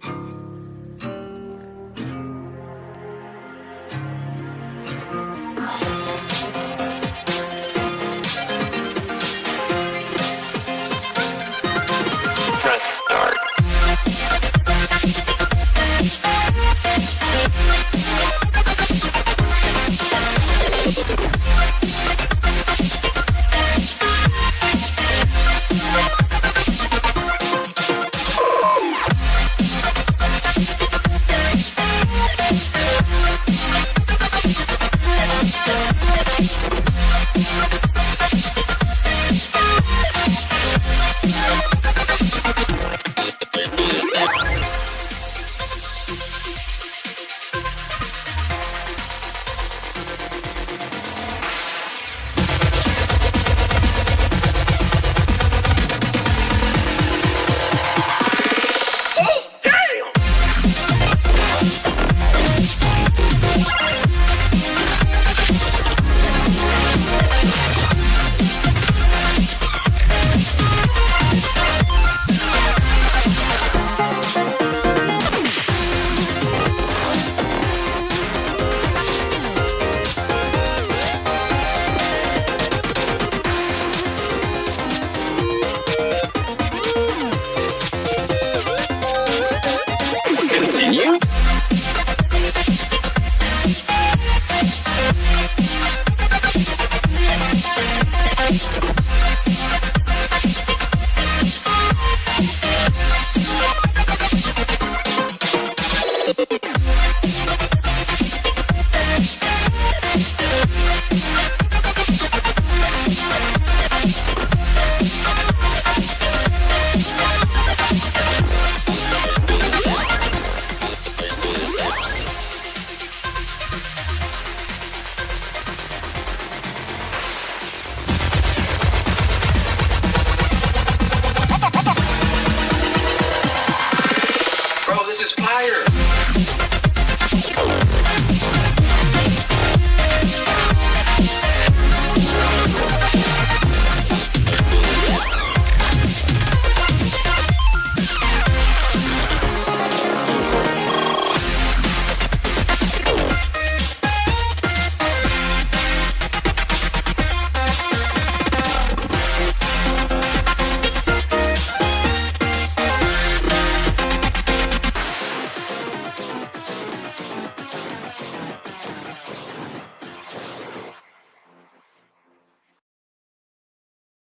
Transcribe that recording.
Bye. life. higher.